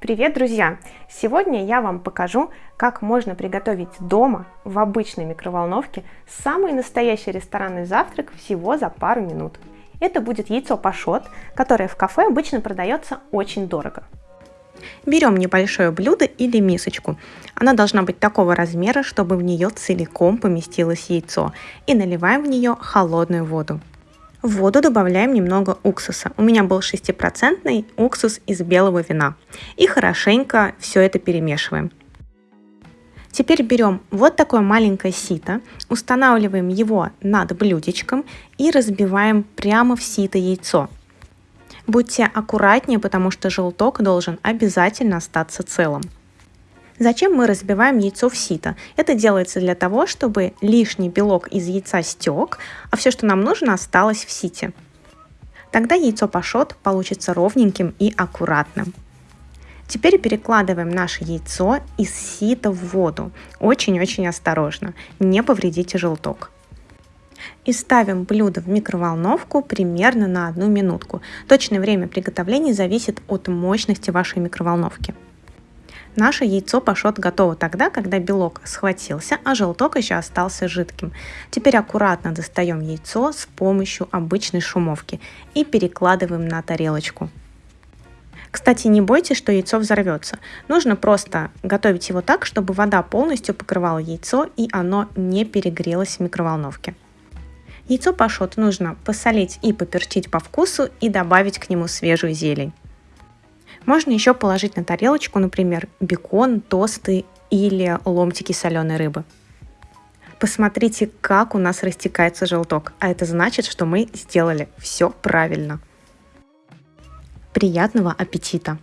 Привет, друзья! Сегодня я вам покажу, как можно приготовить дома в обычной микроволновке самый настоящий ресторанный завтрак всего за пару минут. Это будет яйцо пашот, которое в кафе обычно продается очень дорого. Берем небольшое блюдо или мисочку. Она должна быть такого размера, чтобы в нее целиком поместилось яйцо. И наливаем в нее холодную воду. В воду добавляем немного уксуса. У меня был 6% уксус из белого вина. И хорошенько все это перемешиваем. Теперь берем вот такое маленькое сито, устанавливаем его над блюдечком и разбиваем прямо в сито яйцо. Будьте аккуратнее, потому что желток должен обязательно остаться целым. Зачем мы разбиваем яйцо в сито? Это делается для того, чтобы лишний белок из яйца стек, а все, что нам нужно, осталось в сите. Тогда яйцо пашот получится ровненьким и аккуратным. Теперь перекладываем наше яйцо из сита в воду. Очень-очень осторожно, не повредите желток. И ставим блюдо в микроволновку примерно на одну минутку. Точное время приготовления зависит от мощности вашей микроволновки. Наше яйцо пашот готово тогда, когда белок схватился, а желток еще остался жидким. Теперь аккуратно достаем яйцо с помощью обычной шумовки и перекладываем на тарелочку. Кстати, не бойтесь, что яйцо взорвется. Нужно просто готовить его так, чтобы вода полностью покрывала яйцо и оно не перегрелось в микроволновке. Яйцо пашот нужно посолить и поперчить по вкусу и добавить к нему свежую зелень. Можно еще положить на тарелочку, например, бекон, тосты или ломтики соленой рыбы. Посмотрите, как у нас растекается желток, а это значит, что мы сделали все правильно. Приятного аппетита!